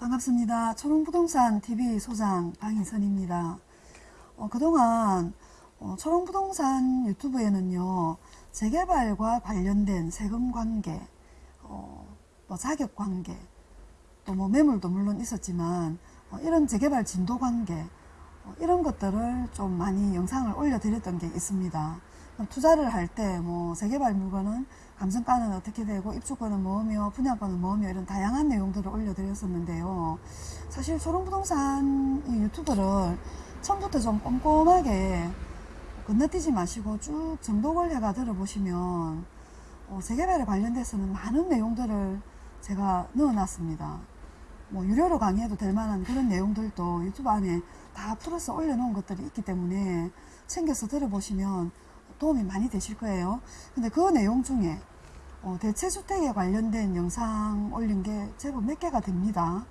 반갑습니다. 초롱부동산 TV 소장 방희선입니다. 어, 그동안 어, 초롱부동산 유튜브에는요 재개발과 관련된 세금 관계, 어, 뭐 자격 관계, 또 뭐 매물도 물론 있었지만 어, 이런 재개발 진도 관계 어, 이런 것들을 좀 많이 영상을 올려드렸던 게 있습니다. 투자를 할 때뭐 재개발 물건은 감정가는 어떻게 되고 입주권은 뭐며 분양권은 뭐며 이런 다양한 내용들을 올려드렸었는데요. 사실 초롱부동산 이 유튜브를 처음부터 좀 꼼꼼하게 건너뛰지 마시고 쭉 정독을 해가 들어보시면 어, 재개발에 관련돼서는 많은 내용들을 제가 넣어놨습니다. 뭐 유료로 강의해도 될 만한 그런 내용들도 유튜브 안에 다 풀어서 올려놓은 것들이 있기 때문에 챙겨서 들어보시면 도움이 많이 되실 거예요. 근데 그 내용 중에 어, 대체주택에 관련된 영상 올린 게 제법 몇 개가 됩니다.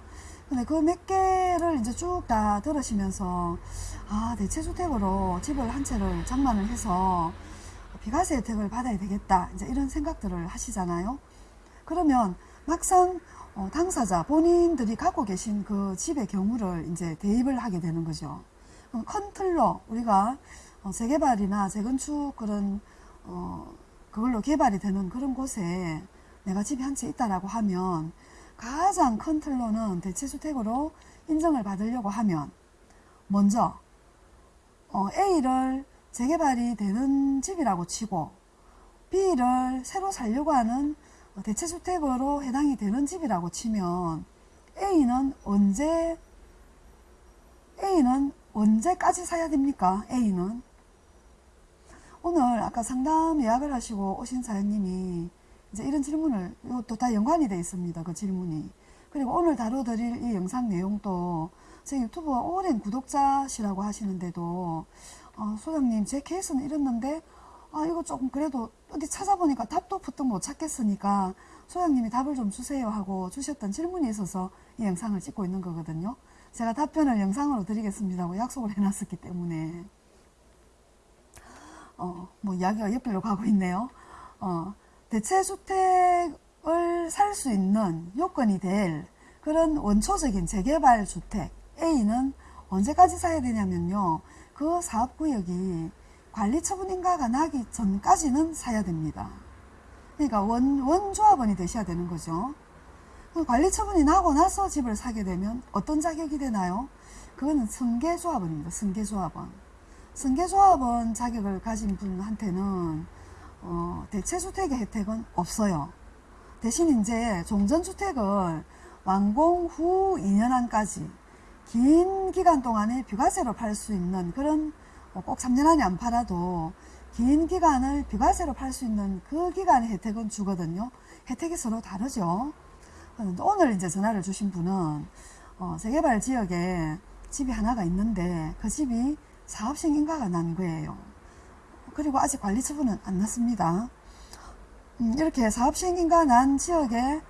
근데 그 몇 개를 이제 쭉 다 들으시면서 아 대체주택으로 집을 한 채를 장만을 해서 비과세 혜택을 받아야 되겠다 이제 이런 생각들을 하시잖아요. 그러면 막상 어, 당사자 본인들이 갖고 계신 그 집의 경우를 이제 대입을 하게 되는 거죠. 틀로 우리가 어, 재개발이나 재건축 그런 어, 그걸로 개발이 되는 그런 곳에 내가 집이 한 채 있다라고 하면 가장 큰 틀로는 대체주택으로 인정을 받으려고 하면 먼저 어, A를 재개발이 되는 집이라고 치고 B를 새로 살려고 하는 대체주택으로 해당이 되는 집이라고 치면 A는 언제 A는 언제까지 사야 됩니까? A는 오늘 아까 상담 예약을 하시고 오신 사장님이 이제 이런 질문을 이것도 다 연관이 되어 있습니다. 그 질문이. 그리고 오늘 다뤄드릴 이 영상 내용도 제 유튜브 오랜 구독자시라고 하시는데도 어, 소장님 제 케이스는 이랬는데 아 이거 조금 그래도 어디 찾아보니까 답도 푸득 못 찾겠으니까 소장님이 답을 좀 주세요 하고 주셨던 질문이 있어서 이 영상을 찍고 있는 거거든요. 제가 답변을 영상으로 드리겠습니다고 약속을 해놨었기 때문에 어, 뭐 이야기가 옆길로 가고 있네요. 어, 대체주택을 살 수 있는 요건이 될 그런 원초적인 재개발 주택 A는 언제까지 사야 되냐면요. 그 사업구역이 관리처분 인가가 나기 전까지는 사야 됩니다. 그러니까 원, 원조합원이 되셔야 되는 거죠. 관리처분이 나고 나서 집을 사게 되면 어떤 자격이 되나요? 그거는 승계조합원입니다. 승계조합원. 승계조합원 자격을 가진 분한테는 어, 대체주택의 혜택은 없어요. 대신 이제 종전주택을 완공 후 2년 안까지 긴 기간 동안에 비과세로 팔 수 있는 그런 어, 꼭 3년 안에 안 팔아도 긴 기간을 비과세로 팔 수 있는 그 기간의 혜택은 주거든요. 혜택이 서로 다르죠. 오늘 이제 전화를 주신 분은 어, 재개발 지역에 집이 하나가 있는데 그 집이 사업시행인가가 난 거예요. 그리고 아직 관리 처분은 안 났습니다. 음, 이렇게 사업시행인가 난 지역에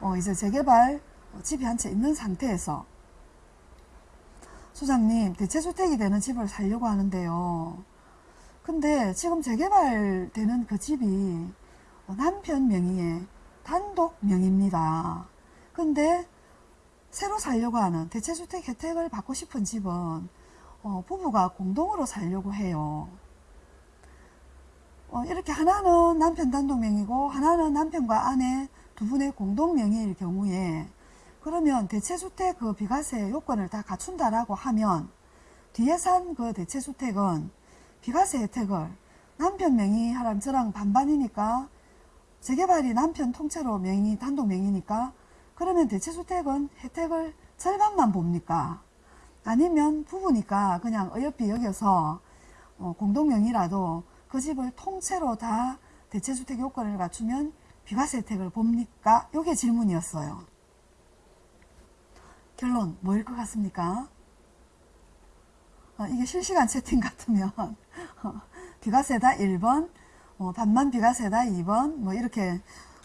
어, 이제 재개발 집이 한 채 있는 상태에서 소장님 대체주택이 되는 집을 살려고 하는데요. 근데 지금 재개발되는 그 집이 남편 명의의 단독 명의입니다. 근데 새로 살려고 하는 대체주택 혜택을 받고 싶은 집은 어, 부부가 공동으로 살려고 해요. 어, 이렇게 하나는 남편 단독명이고 하나는 남편과 아내 두 분의 공동명의일 경우에 그러면 대체주택 그 비과세 요건을 다 갖춘다라고 하면 뒤에 산 그 대체주택은 비과세 혜택을 남편 명의 하람 저랑 반반이니까 재개발이 남편 통째로 명의 단독 명의니까 그러면 대체주택은 혜택을 절반만 봅니까? 아니면 부부니까 그냥 어여삐 여겨서 어, 공동명의라도 그 집을 통째로 다 대체주택 요건을 갖추면 비과세 혜택을 봅니까? 요게 질문이었어요. 결론 뭐일 것 같습니까? 어, 이게 실시간 채팅 같으면 어, 비과세다 1번 어, 반만 비과세다 2번 뭐 이렇게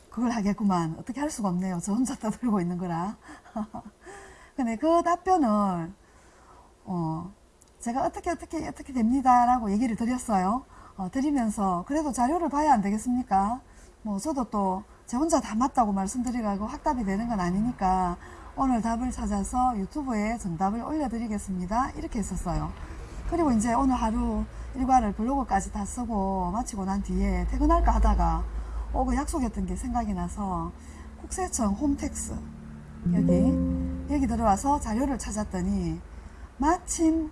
그걸 하겠구만 어떻게 할 수가 없네요 저 혼자 떠들고 있는 거라 근데 그 답변을 어, 제가 어떻게 어떻게 어떻게 됩니다 라고 얘기를 드렸어요 어, 드리면서 그래도 자료를 봐야 안 되겠습니까 뭐 저도 또 제 혼자 다 맞다고 말씀드리라고 확답이 되는 건 아니니까 오늘 답을 찾아서 유튜브에 정답을 올려드리겠습니다. 이렇게 했었어요. 그리고 이제 오늘 하루 일과를 블로그까지 다 쓰고 마치고 난 뒤에 퇴근할까 하다가 어, 그 약속했던 게 생각이 나서 국세청 홈택스 여기 여기 들어와서 자료를 찾았더니 마침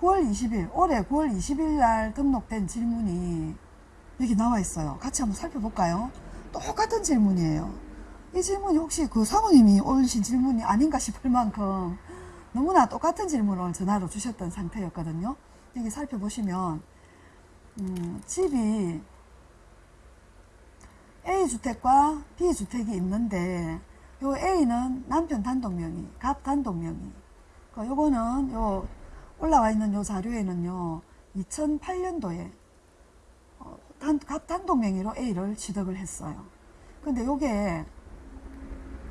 9월 20일 올해 9월 20일 날 등록된 질문이 여기 나와 있어요. 같이 한번 살펴볼까요? 똑같은 질문이에요. 이 질문이 혹시 그 사모님이 올리신 질문이 아닌가 싶을 만큼 너무나 똑같은 질문을 전화로 주셨던 상태였거든요. 여기 살펴보시면 음, 집이 A주택과 B주택이 있는데 요 A는 남편 단독 명의, 갑 단독 명의. 그 요거는 요 올라와 있는 요 자료에는요. 2008년도에 어, 단, 갑 단독 명의로 A를 취득을 했어요. 근데 요게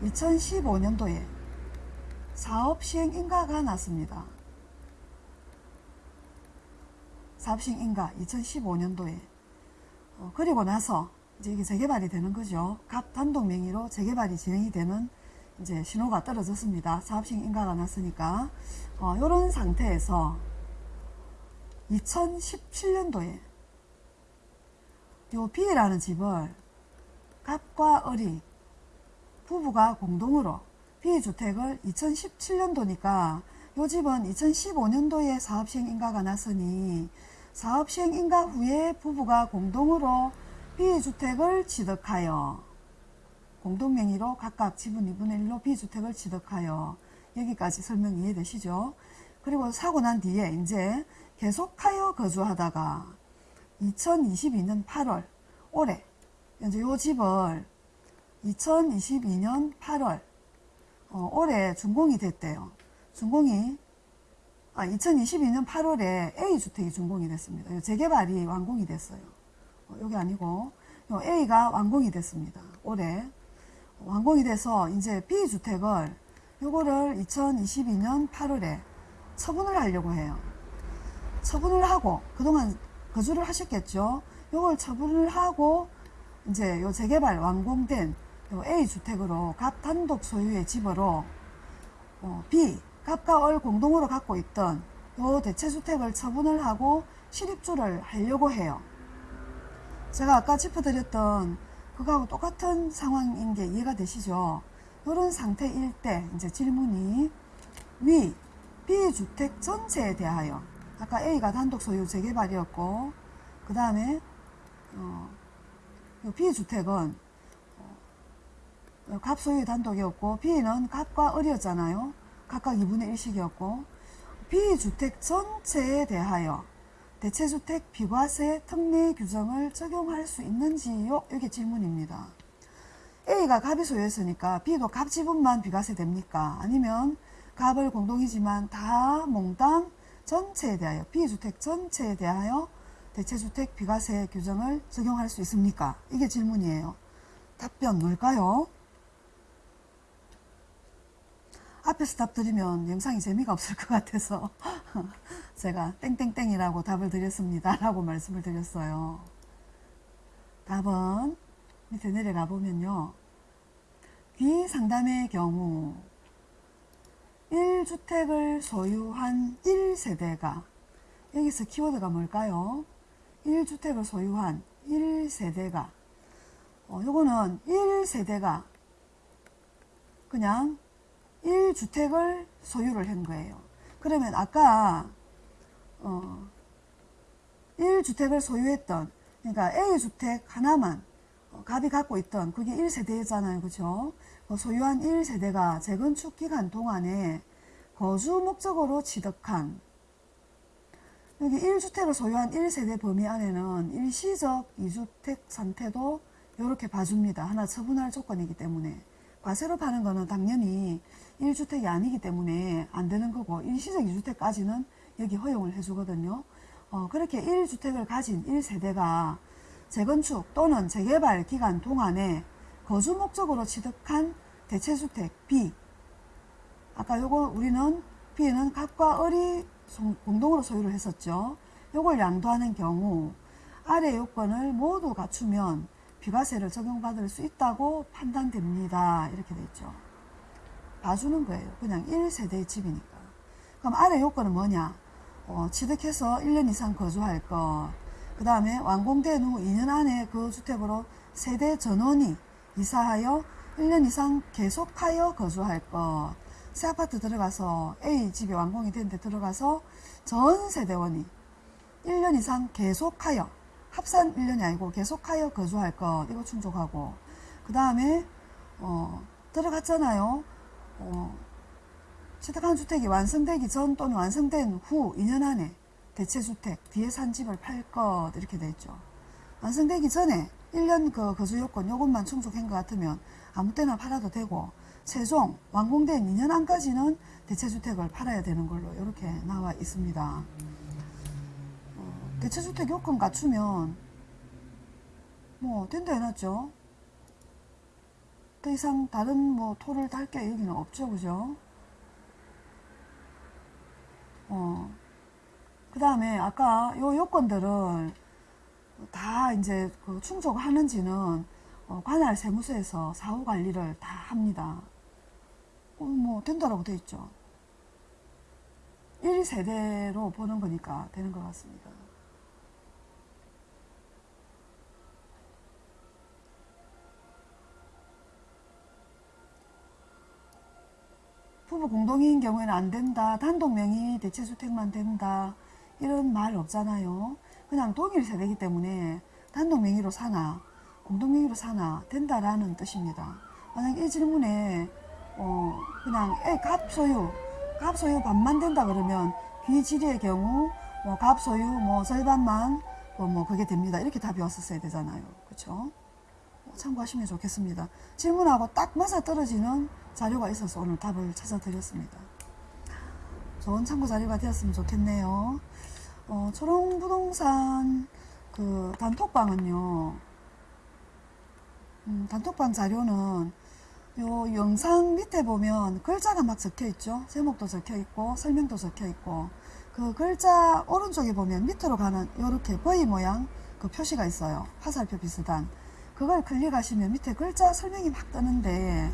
2015년도에 사업 시행 인가가 났습니다. 사업 시행 인가 2015년도에 어, 그리고 나서 이제 이게 재개발이 되는 거죠. 갑 단독 명의로 재개발이 진행이 되는 이제 신호가 떨어졌습니다. 사업 시행 인가가 났으니까 어, 이런 상태에서 2017년도에 요 B라는 집을 갑과 을이 부부가 공동으로 B주택을 2017년도니까 요 집은 2015년도에 사업시행 인가가 났으니 사업시행 인가 후에 부부가 공동으로 B주택을 취득하여 공동명의로 각각 지분 2분의 1로 B주택을 취득하여 여기까지 설명 이해되시죠? 그리고 사고 난 뒤에 이제 계속하여 거주하다가 2022년 8월 올해 이제 요 집을 2022년 8월 어, 올해 준공이 됐대요. 준공이 아 2022년 8월에 A 주택이 준공이 됐습니다. 요 재개발이 완공이 됐어요. 어, 여기 아니고 요 A가 완공이 됐습니다. 올해 완공이 돼서 이제 B 주택을 요거를 2022년 8월에 처분을 하려고 해요. 처분을 하고 그동안 거주를 하셨겠죠. 요걸 처분을 하고 이제 요 재개발 완공된 요 A 주택으로 갑 단독 소유의 집으로 어, B 갑과 을 공동으로 갖고 있던 요 대체주택을 처분을 하고 실입주를 하려고 해요. 제가 아까 짚어드렸던 그거하고 똑같은 상황인 게 이해가 되시죠? 이런 상태일 때 이제 질문이 위 B 주택 전체에 대하여 아까 A가 단독 소유 재개발이었고 그 다음에 어, B 주택은 어, 갑 소유 단독이었고 B는 갑과 을이었잖아요. 각각 2분의 1씩이었고 B 주택 전체에 대하여 대체주택 비과세 특례 규정을 적용할 수 있는지요? 이게 질문입니다. A가 갑이 소유했으니까 B도 갑 지분만 비과세 됩니까? 아니면 갑을 공동이지만 다 몽땅 전체에 대하여 B주택 전체에 대하여 대체주택 비과세 규정을 적용할 수 있습니까? 이게 질문이에요. 답변 뭘까요? 앞에서 답 드리면 영상이 재미가 없을 것 같아서 제가 땡땡땡이라고 답을 드렸습니다. 라고 말씀을 드렸어요. 답은 밑에 내려가 보면요. 귀 상담의 경우 1주택을 소유한 1세대가 여기서 키워드가 뭘까요? 1주택을 소유한 1세대가 어, 요거는 1세대가 그냥 1주택을 소유를 한 거예요. 그러면 아까 어, 1주택을 소유했던 그러니까 A주택 하나만 어, 갑이 갖고 있던 그게 1세대잖아요. 그죠? 그 소유한 1세대가 재건축 기간 동안에 거주 목적으로 취득한 여기 1주택을 소유한 1세대 범위 안에는 일시적 2주택 상태도 이렇게 봐줍니다. 하나 처분할 조건이기 때문에 과세로 파는 거는 당연히 1주택이 아니기 때문에 안 되는 거고 일시적 2주택까지는 여기 허용을 해주거든요. 어, 그렇게 1주택을 가진 1세대가 재건축 또는 재개발 기간 동안에 거주 목적으로 취득한 대체주택 B 아까 요거 우리는 B는 갑과 을이 공동으로 소유를 했었죠. 요걸 양도하는 경우 아래 요건을 모두 갖추면 비과세를 적용받을 수 있다고 판단됩니다. 이렇게 돼 있죠. 봐주는 거예요. 그냥 1세대의 집이니까. 그럼 아래 요건은 뭐냐? 어, 취득해서 1년 이상 거주할 것. 그 다음에 완공된 후 2년 안에 그 주택으로 세대 전원이 이사하여 1년 이상 계속하여 거주할 것. 새 아파트 들어가서 A 집이 완공이 됐는데 들어가서 전 세대원이 1년 이상 계속하여 합산 1년이 아니고 계속하여 거주할 것 이거 충족하고 그 다음에 어, 들어갔잖아요. 어, 취득한 주택이 완성되기 전 또는 완성된 후 2년 안에 대체주택 뒤에 산 집을 팔 것 이렇게 돼 있죠. 완성되기 전에 1년 그 거주 요건 요것만 충족한 것 같으면 아무 때나 팔아도 되고 최종 완공된 2년 안까지는 대체주택을 팔아야 되는 걸로 이렇게 나와 있습니다. 어, 대체주택 요건 갖추면 뭐 된다 해놨죠. 더 이상 다른 뭐 토를 달게 여기는 없죠, 그죠? 어, 그 다음에 아까 요 요건들을 다 이제 그 충족하는지는 어, 관할 세무서에서 사후 관리를 다 합니다. 어, 뭐 된다라고 돼 있죠. 1세대로 보는 거니까 되는 것 같습니다. 부부 공동인 경우에는 안 된다. 단독 명의 대체 주택만 된다. 이런 말 없잖아요. 그냥 동일 세대이기 때문에 단독 명의로 사나 공동 명의로 사나 된다라는 뜻입니다. 만약 이 질문에 어 그냥 애갑 소유 갑 소유 반만 된다 그러면 귀지리의 경우 뭐갑 소유 뭐 절반만 뭐, 뭐 그게 됩니다. 이렇게 답이 왔었어야 되잖아요. 그렇죠? 참고하시면 좋겠습니다. 질문하고 딱 맞아 떨어지는 자료가 있어서 오늘 답을 찾아드렸습니다. 좋은 참고 자료가 되었으면 좋겠네요. 어, 초롱부동산 그 단톡방은요, 음, 단톡방 자료는 요 영상 밑에 보면 글자가 막 적혀 있죠. 제목도 적혀 있고 설명도 적혀 있고 그 글자 오른쪽에 보면 밑으로 가는 이렇게 V 모양 그 표시가 있어요. 화살표 비슷한. 그걸 클릭하시면 밑에 글자 설명이 막 뜨는데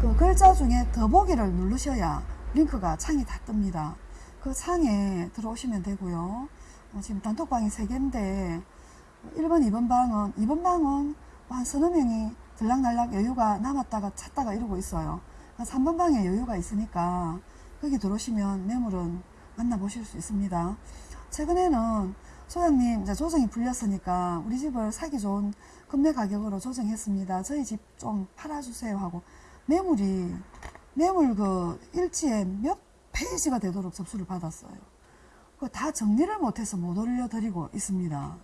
그 글자 중에 더보기를 누르셔야 링크가 창이 다 뜹니다. 그 창에 들어오시면 되고요. 어, 지금 단톡방이 3개인데 1번, 2번 방은 2번 방은 한 서너 명이 들락날락 여유가 남았다가 찾다가 이러고 있어요. 3번 방에 여유가 있으니까 거기 들어오시면 매물은 만나보실 수 있습니다. 최근에는 소장님 이제 조정이 풀렸으니까 우리 집을 사기 좋은 금매 가격으로 조정했습니다. 저희 집 좀 팔아주세요 하고 매물이 매물 그 일지에 몇 페이지가 되도록 접수를 받았어요. 그다 정리를 못해서 못 올려드리고 있습니다.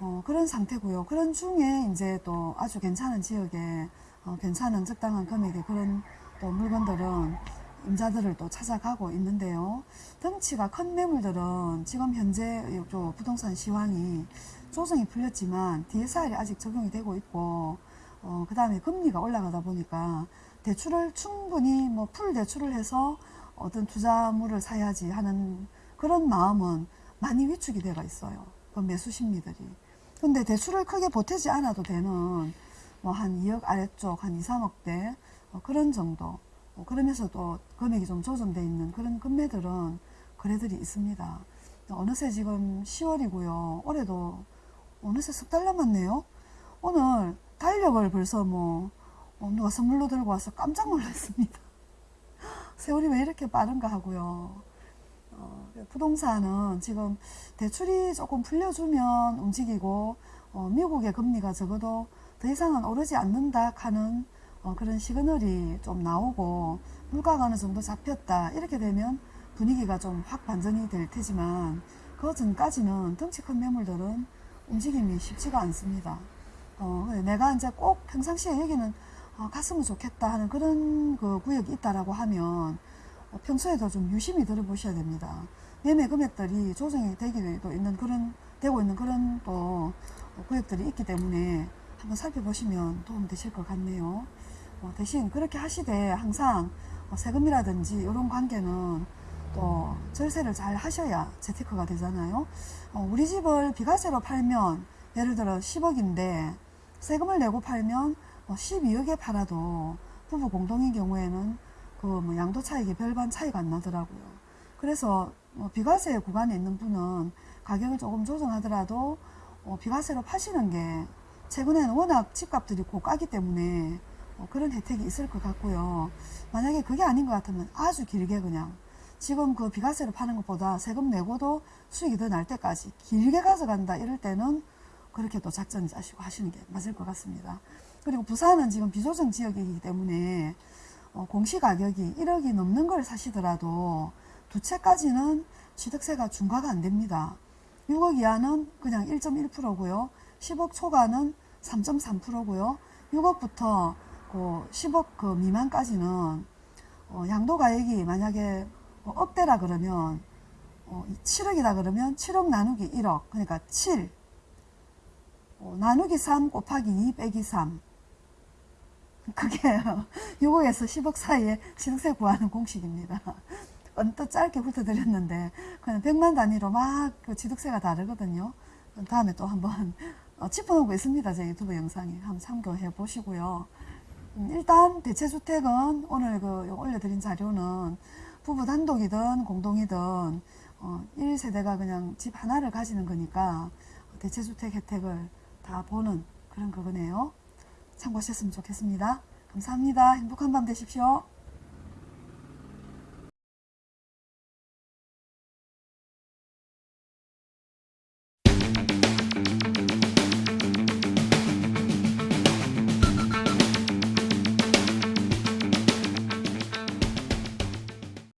어, 그런 상태고요. 그런 중에 이제 또 아주 괜찮은 지역에 어, 괜찮은 적당한 금액의 그런 또 물건들은 임자들을 또 찾아가고 있는데요. 덩치가 큰 매물들은 지금 현재 요 부동산 시황이 조정이 풀렸지만 DSR이 아직 적용이 되고 있고 어, 그 다음에 금리가 올라가다 보니까 대출을 충분히 뭐 풀 대출을 해서 어떤 투자물을 사야지 하는 그런 마음은 많이 위축이 되어 있어요. 그 매수 심리들이. 근데 대출을 크게 보태지 않아도 되는 뭐 한 2억 아래쪽 한 2, 3억대 어, 그런 정도 어, 그러면서도 금액이 좀 조정되어 있는 그런 금매들은 거래들이 있습니다. 어느새 지금 10월이고요. 올해도 어느새 석 달 남았네요. 오늘 달력을 벌써 뭐 어, 누가 선물로 들고 와서 깜짝 놀랐습니다. 세월이 왜 이렇게 빠른가 하고요. 어, 부동산은 지금 대출이 조금 풀려주면 움직이고 어, 미국의 금리가 적어도 더 이상은 오르지 않는다 하는 어, 그런 시그널이 좀 나오고 물가가 어느 정도 잡혔다 이렇게 되면 분위기가 좀 확 반전이 될 테지만 그 전까지는 덩치 큰 매물들은 움직임이 쉽지가 않습니다. 어, 내가 이제 꼭 평상시에 여기는 어, 갔으면 좋겠다 하는 그런 그 구역이 있다라고 하면 어, 평소에도 좀 유심히 들어보셔야 됩니다. 매매 금액들이 조정이 되기도 있는 그런 되고 있는 그런 또 구역들이 있기 때문에 한번 살펴보시면 도움 되실 것 같네요. 어, 대신 그렇게 하시되 항상 어, 세금이라든지 이런 관계는 또 절세를 잘 하셔야 재테크가 되잖아요. 어, 우리 집을 비과세로 팔면 예를 들어 10억인데 세금을 내고 팔면 12억에 팔아도 부부 공동인 경우에는 그 뭐 양도 차익이 별반 차이가 안 나더라고요. 그래서 뭐 비과세 구간에 있는 분은 가격을 조금 조정하더라도 어, 비과세로 파시는 게 최근에는 워낙 집값들이 고가기 때문에 어, 그런 혜택이 있을 것 같고요. 만약에 그게 아닌 것 같으면 아주 길게 그냥 지금 그 비과세로 파는 것보다 세금 내고도 수익이 더 날 때까지 길게 가져간다 이럴 때는 그렇게 또 작전 짜시고 하시는 게 맞을 것 같습니다. 그리고 부산은 지금 비조정 지역이기 때문에 어, 공시가격이 1억이 넘는 걸 사시더라도 두 채까지는 취득세가 중과가 안 됩니다. 6억 이하는 그냥 1.1%고요. 10억 초과는 3.3%고요. 6억부터 그 10억 그 미만까지는 어, 양도가액이 만약에 뭐 억대라 그러면 어, 7억이다 그러면 7억 나누기 1억 그러니까 7 어, 나누기 3 곱하기 2 빼기 3 그게 6억에서 10억 사이에 취득세 구하는 공식입니다. 언뜻 짧게 훑어드렸는데 그냥 100만 단위로 막 그 취득세가 다르거든요. 다음에 또 한번 어, 짚어놓고 있습니다. 제 유튜브 영상에 한번 참고해 보시고요. 음, 일단 대체주택은 오늘 그 올려드린 자료는 부부 단독이든 공동이든 어, 1세대가 그냥 집 하나를 가지는 거니까 대체주택 혜택을 다 보는 그런 그거네요. 참고하셨으면 좋겠습니다. 감사합니다. 행복한 밤 되십시오.